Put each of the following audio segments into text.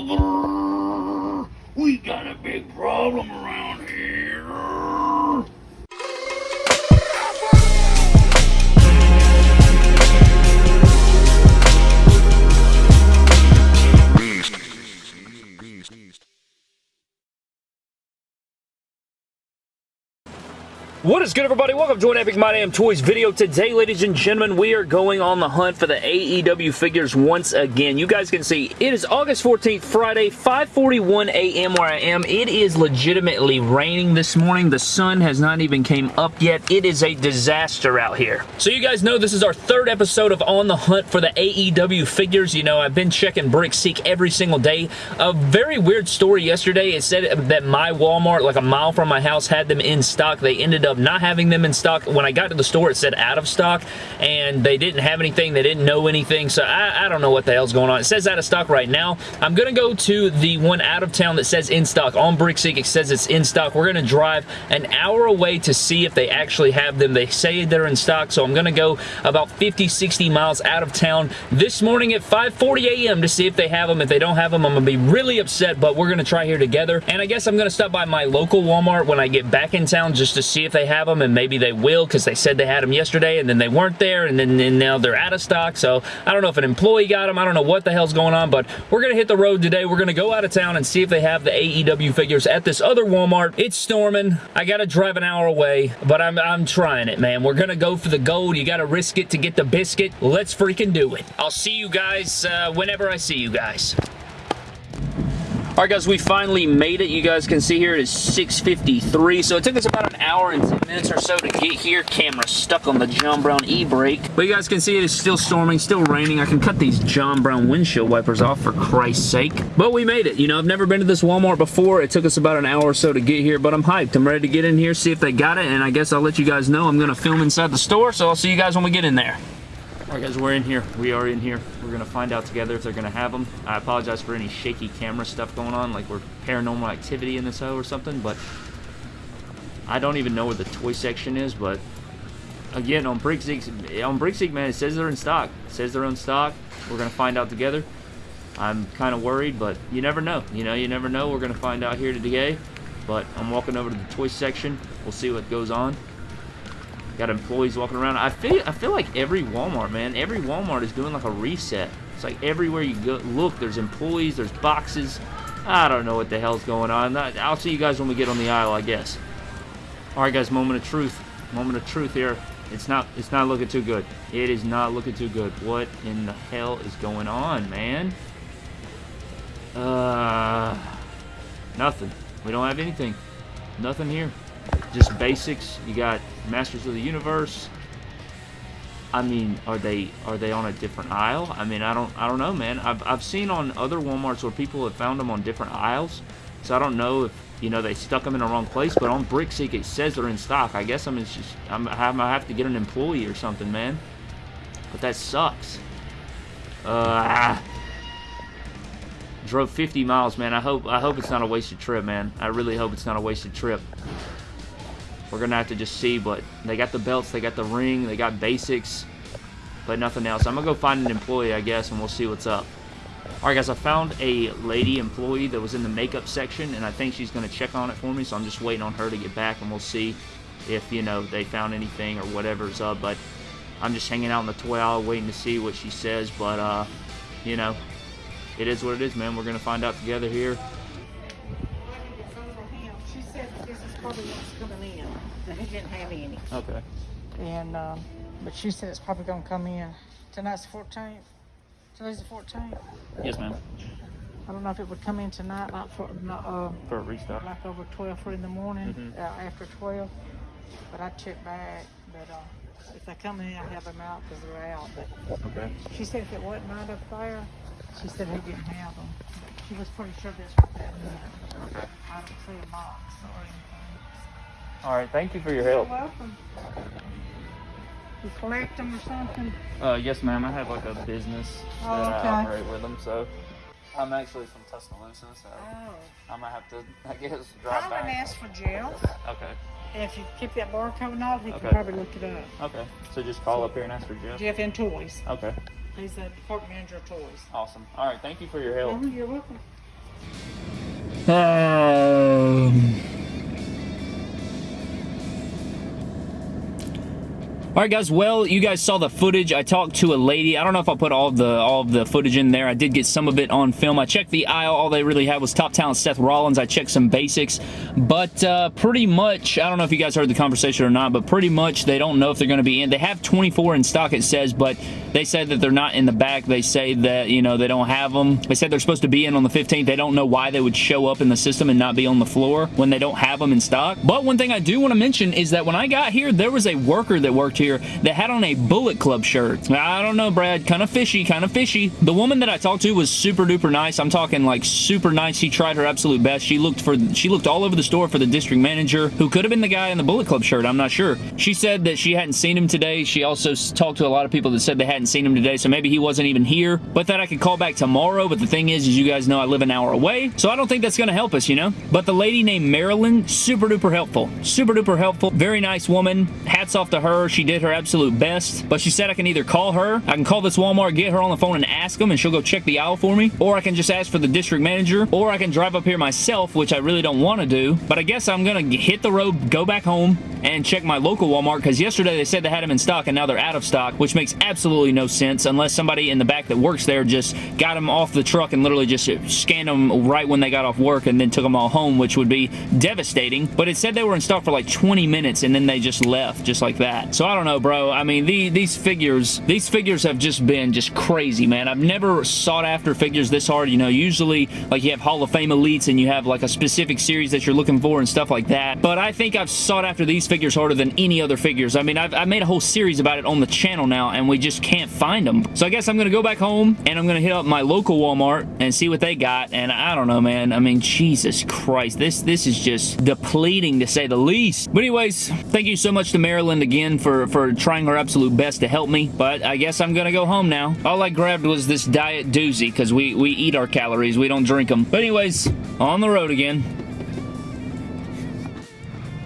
We got a big problem around here. What is good, everybody? Welcome to an Epic My Damn Toys video. Today, ladies and gentlemen, we are going on the hunt for the AEW figures once again. You guys can see it is August 14th, Friday, 5.41 a.m. where I am. It is legitimately raining this morning. The sun has not even came up yet. It is a disaster out here. So you guys know this is our third episode of On the Hunt for the AEW figures. You know, I've been checking Brickseek every single day. A very weird story yesterday. It said that my Walmart, like a mile from my house, had them in stock. They ended up not having them in stock. When I got to the store, it said out of stock, and they didn't have anything. They didn't know anything, so I, I don't know what the hell's going on. It says out of stock right now. I'm going to go to the one out of town that says in stock. On Brickseek, it says it's in stock. We're going to drive an hour away to see if they actually have them. They say they're in stock, so I'm going to go about 50, 60 miles out of town this morning at 5.40 a.m. to see if they have them. If they don't have them, I'm going to be really upset, but we're going to try here together. And I guess I'm going to stop by my local Walmart when I get back in town just to see if they have them, and maybe they will because they said they had them yesterday, and then they weren't there, and then and now they're out of stock. So I don't know if an employee got them. I don't know what the hell's going on, but we're going to hit the road today. We're going to go out of town and see if they have the AEW figures at this other Walmart. It's storming. I got to drive an hour away, but I'm, I'm trying it, man. We're going to go for the gold. You got to risk it to get the biscuit. Let's freaking do it. I'll see you guys uh, whenever I see you guys. Alright guys, we finally made it. You guys can see here it is 6.53, so it took us about an hour and 10 minutes or so to get here. Camera stuck on the John Brown e-brake. But you guys can see it is still storming, still raining. I can cut these John Brown windshield wipers off for Christ's sake. But we made it. You know, I've never been to this Walmart before. It took us about an hour or so to get here, but I'm hyped. I'm ready to get in here, see if they got it, and I guess I'll let you guys know I'm going to film inside the store, so I'll see you guys when we get in there. Alright guys, we're in here. We are in here. We're going to find out together if they're going to have them. I apologize for any shaky camera stuff going on, like we're paranormal activity in this hoe or something, but I don't even know where the toy section is, but again, on Brickseek, on Brickseek, man, it says they're in stock. It says they're in stock. We're going to find out together. I'm kind of worried, but you never know. You know, you never know. We're going to find out here today, but I'm walking over to the toy section. We'll see what goes on. Got employees walking around. I feel I feel like every Walmart, man, every Walmart is doing like a reset. It's like everywhere you go, look, there's employees, there's boxes. I don't know what the hell's going on. I'll see you guys when we get on the aisle, I guess. All right, guys, moment of truth. Moment of truth here. It's not it's not looking too good. It is not looking too good. What in the hell is going on, man? Uh, nothing. We don't have anything. Nothing here just basics. You got Masters of the Universe. I mean, are they are they on a different aisle? I mean, I don't I don't know, man. I've I've seen on other WalMarts where people have found them on different aisles, so I don't know if you know they stuck them in the wrong place. But on Brickseek it says they're in stock. I guess I'm just I'm I have to get an employee or something, man. But that sucks. Uh, drove 50 miles, man. I hope I hope it's not a wasted trip, man. I really hope it's not a wasted trip. We're going to have to just see, but they got the belts, they got the ring, they got basics, but nothing else. I'm going to go find an employee, I guess, and we'll see what's up. Alright guys, I found a lady employee that was in the makeup section, and I think she's going to check on it for me, so I'm just waiting on her to get back, and we'll see if, you know, they found anything or whatever's up, but I'm just hanging out in the toy aisle waiting to see what she says, but, uh, you know, it is what it is, man. We're going to find out together here. She said this is probably what's coming in. And he didn't have any. Okay. And, um, but she said it's probably gonna come in. Tonight's the 14th. Today's the 14th. Yes, ma'am. I don't know if it would come in tonight, not for, not, uh, For a restock. like over 12 in the morning, Mhm. uh, after 12. But I checked back, but, uh, if they come in, I have them out because they're out. But Okay. she said if it wasn't right up there, she said he didn't have them. She was pretty sure this was that. Okay. I don't see a box or anything. All right. Thank you for your help. You're help. welcome. You collect them or something? Uh, yes, ma'am. I have like a business Oh, that okay. I operate with them, so I'm actually from Tuscaloosa, so Oh. I might have to, I guess, I drive wouldn't back. ask for gels. Okay. And if you keep that barcode and all, he Okay. can probably look it up. Okay. So just call up here and ask for Jeff. Jeff and Toys. Okay. He's the department manager of Toys. Awesome. All right. Thank you for your help. Oh, you're welcome. Um. All right, guys. Well, you guys saw the footage. I talked to a lady. I don't know if I'll put all the all of the footage in there. I did get some of it on film. I checked the aisle. All they really had was top talent Seth Rollins. I checked some basics, but uh, pretty much, I don't know if you guys heard the conversation or not, but pretty much they don't know if they're going to be in. They have 24 in stock, it says, but they said that they're not in the back. They say that you know they don't have them. They said they're supposed to be in on the 15th. They don't know why they would show up in the system and not be on the floor when they don't have them in stock. But one thing I do want to mention is that when I got here, there was a worker that worked here that had on a Bullet Club shirt. I don't know, Brad. Kind of fishy, kind of fishy. The woman that I talked to was super duper nice. I'm talking like super nice. She tried her absolute best. She looked for she looked all over the store for the district manager who could have been the guy in the Bullet Club shirt. I'm not sure. She said that she hadn't seen him today. She also talked to a lot of people that said they hadn't seen him today, so maybe he wasn't even here. But that I could call back tomorrow. But the thing is, as you guys know, I live an hour away, so I don't think that's going to help us, you know. But the lady named Marilyn, super duper helpful, super duper helpful, very nice woman. Hats off to her. She did her absolute best. But she said I can either call her, I can call this Walmart, get her on the phone and ask them, and she'll go check the aisle for me, or I can just ask for the district manager, or I can drive up here myself, which I really don't want to do. But I guess I'm gonna hit the road, go back home, and check my local Walmart because yesterday they said they had them in stock and now they're out of stock, which makes absolutely no sense unless somebody in the back that works there just got them off the truck and literally just scanned them right when they got off work and then took them all home, which would be devastating. But it said they were in stock for like 20 minutes and then they just left just like that. So I don't know, bro. I mean, the, these figures, these figures have just been just crazy, man. I've never sought after figures this hard. You know, usually like you have Hall of Fame elites and you have like a specific series that you're looking for and stuff like that. But I think I've sought after these figures harder than any other figures. I mean, I've, I've made a whole series about it on the channel now and we just can't find them. So I guess I'm going to go back home and I'm going to hit up my local Walmart and see what they got. And I don't know, man. I mean, Jesus Christ. This, this is just depleting to say the least. But anyways, thank you so much to Marilyn again for, for trying her absolute best to help me. But I guess I'm going to go home now. All I grabbed was this diet doozy because we, we eat our calories. We don't drink them. But anyways, on the road again.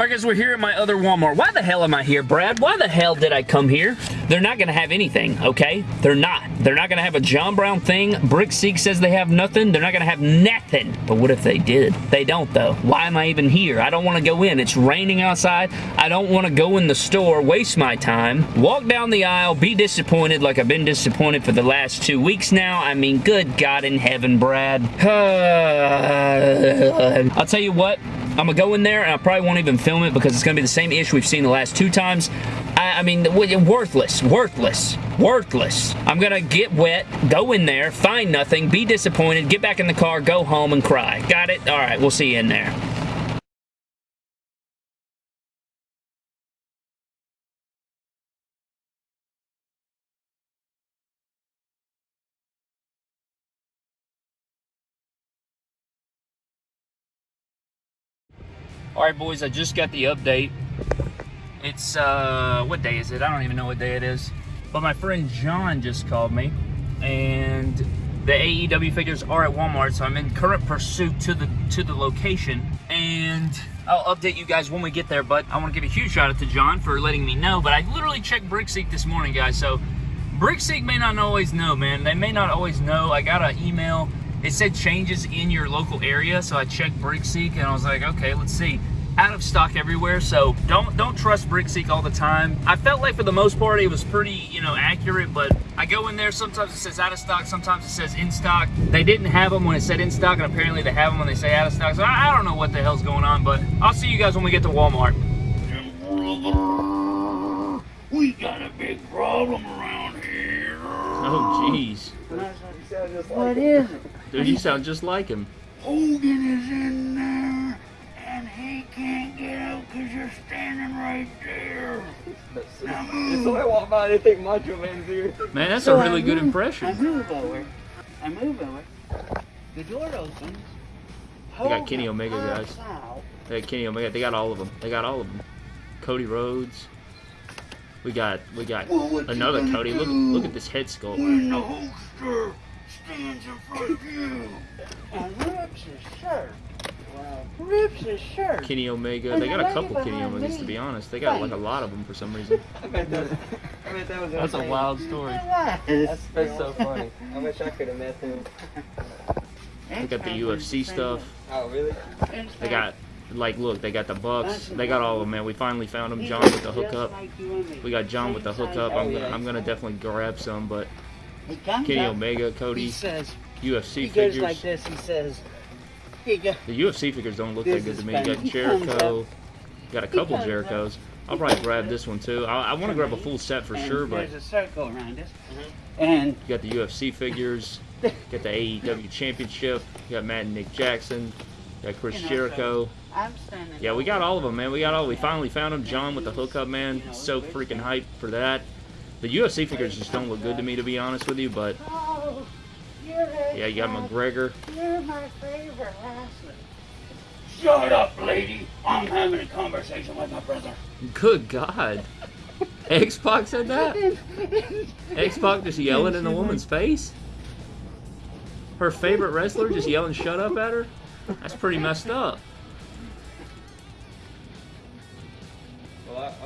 Alright guys, we're here at my other Walmart. Why the hell am I here, Brad? Why the hell did I come here? They're not going to have anything, okay? They're not. They're not going to have a John Brown thing. Brick Brickseek says they have nothing. They're not going to have nothing. But what if they did? They don't, though. Why am I even here? I don't want to go in. It's raining outside. I don't want to go in the store, waste my time, walk down the aisle, be disappointed like I've been disappointed for the last two weeks now. I mean, good God in heaven, Brad. I'll tell you what. I'm gonna go in there and I probably won't even film it because it's gonna be the same issue we've seen the last two times. I, I mean, worthless, worthless, worthless. I'm gonna get wet, go in there, find nothing, be disappointed, get back in the car, go home and cry. Got it? All right, we'll see you in there. All right, boys, I just got the update. It's, uh, what day is it? I don't even know what day it is. But my friend John just called me, and the AEW figures are at Walmart, so I'm in current pursuit to the to the location, and I'll update you guys when we get there. But I want to give a huge shout out to John for letting me know. But I literally checked Brickseek this morning, guys, so Brickseek may not always know, man. They may not always know. I got an email. It said changes in your local area, so I checked Brickseek, and I was like, okay, let's see. Out of stock everywhere so don't don't trust brickseek all the time. I felt like for the most part it was pretty you know accurate but i go in there sometimes it says out of stock sometimes it says in stock. They didn't have them when it said in stock and apparently they have them when they say out of stock so i, I don't know what the hell's going on but i'll see you guys when we get to walmart. We got a big problem around here. oh jeez What is it? dude you sound just like him Hogan is in there, and he can't get out because you're standing right there. Now move. So I walk by, they think Macho Man's here. man that's So a I really good move- I move over. I move over. The door opens. They got Kenny Omega, guys. out. They got Kenny Omega. They got all of them. They got all of them. Cody Rhodes. We got we got Well, another Cody. Look look at this head sculpt. When the Hulkster stands in front of you. And rips his shirt. Wow. Rips his shirt. Kenny Omega. And They got a couple Kenny Omegas to be honest. They got like a lot of them for some reason. I bet that, I bet that was That's a wild story. That's, that's so funny. I wish I could have met him. They got the UFC stuff. Oh, really? They got, like, look, they got the Bucks. They got all of them, man. We finally found them. John with the hookup. We got John with the hookup. I'm oh, gonna, I'm gonna definitely grab some, but He comes Kenny up, Omega, he Cody, says, UFC he goes figures. like this, he says, he goes, The UFC figures don't look that This good to me. You got. He Jericho. Got a couple Jerichos. I'll probably grab this one too. I, I want to grab a full set for and sure, but there's a circle around us. Mm-hmm. And you got the UFC figures. Got the AEW Championship. You got Matt and Nick Jackson. You got Chris You know, Jericho. I'm standing. Yeah, we got all of them, man. We got all. We finally found them. John with the hookup, man. So freaking hyped for that. The UFC figures just don't look good to me, to be honest with you. But Oh, yeah, you got McGregor. You're my favorite wrestler. Shut up, lady. I'm having a conversation with my brother. Good God. X-Pac said that? X-Pac just yelling in the woman's face? Her favorite wrestler just yelling shut up at her? That's pretty messed up.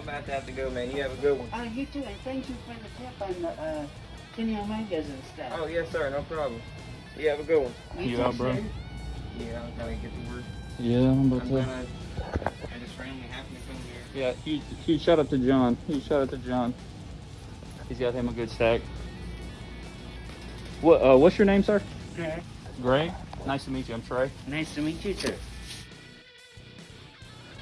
About to have to go, man. You have a good one. Oh, you too, and thank you for the tip on the uh, Kenny Omegas and stuff. Oh, yes, sir. No problem. You have a good one. You too, out, bro? sir. Yeah, I'm gonna get the word. Yeah, I'm I'm gonna. I just randomly happened to come here. Yeah, huge, huge shout out to John. Huge shout out to John. He's got him a good stack. What? Uh, what's your name, sir? Okay. Gray. Nice to meet you. I'm Trey. Nice to meet you, sir.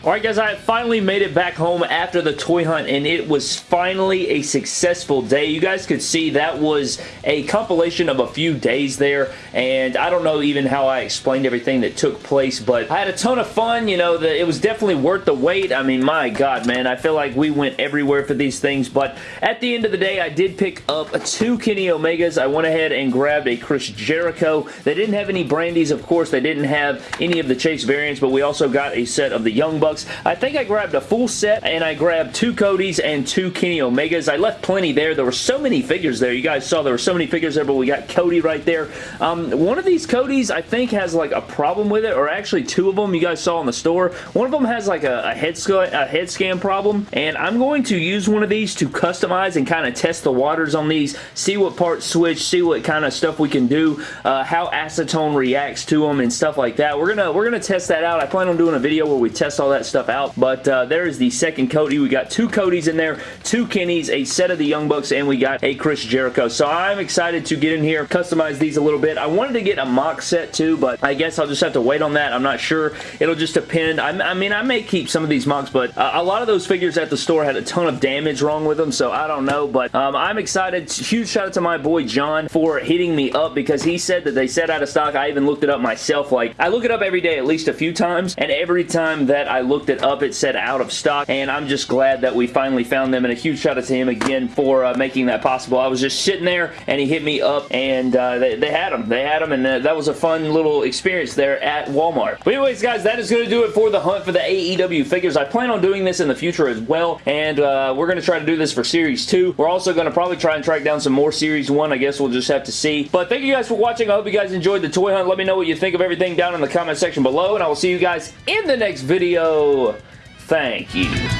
Alright guys, I finally made it back home after the toy hunt and it was finally a successful day. You guys could see that was a compilation of a few days there and I don't know even how I explained everything that took place but I had a ton of fun, you know, the, it was definitely worth the wait. I mean, my god man, I feel like we went everywhere for these things but at the end of the day, I did pick up two Kenny Omegas. I went ahead and grabbed a Chris Jericho. They didn't have any Brandies, of course. They didn't have any of the Chase variants but we also got a set of the Young Bucks. I think I grabbed a full set and I grabbed two Codys and two Kenny Omegas. I left plenty there. There were so many figures there. You guys saw there were so many figures there, but we got Cody right there. Um, one of these Codys I think has like a problem with it, or actually two of them you guys saw in the store. One of them has like a, a head, a head scan problem, and I'm going to use one of these to customize and kind of test the waters on these, see what parts switch, see what kind of stuff we can do, uh, how acetone reacts to them and stuff like that. We're gonna we're gonna test that out. I plan on doing a video where we test all that stuff out, but uh, there is the second Cody. We got two Codys in there, two Kennys, a set of the Young Bucks, and we got a Chris Jericho. So I'm excited to get in here, customize these a little bit. I wanted to get a MOC set too, but I guess I'll just have to wait on that. I'm not sure. It'll just depend. I, I mean, I may keep some of these MOCs, but uh, a lot of those figures at the store had a ton of damage wrong with them, so I don't know, but um, I'm excited. Huge shout out to my boy John for hitting me up because he said that they set out of stock. I even looked it up myself. Like, I look it up every day at least a few times, and every time that I looked it up, it said out of stock, and I'm just glad that we finally found them, and a huge shout out to him again for uh, making that possible. I was just sitting there, and he hit me up, and uh, they, they had them. They had them, and uh, that was a fun little experience there at Walmart. But anyways, guys, that is going to do it for the hunt for the AEW figures. I plan on doing this in the future as well, and uh, we're going to try to do this for Series 2. We're also going to probably try and track down some more Series 1. I guess we'll just have to see. But thank you guys for watching. I hope you guys enjoyed the toy hunt. Let me know what you think of everything down in the comment section below, and I will see you guys in the next video. Thank you.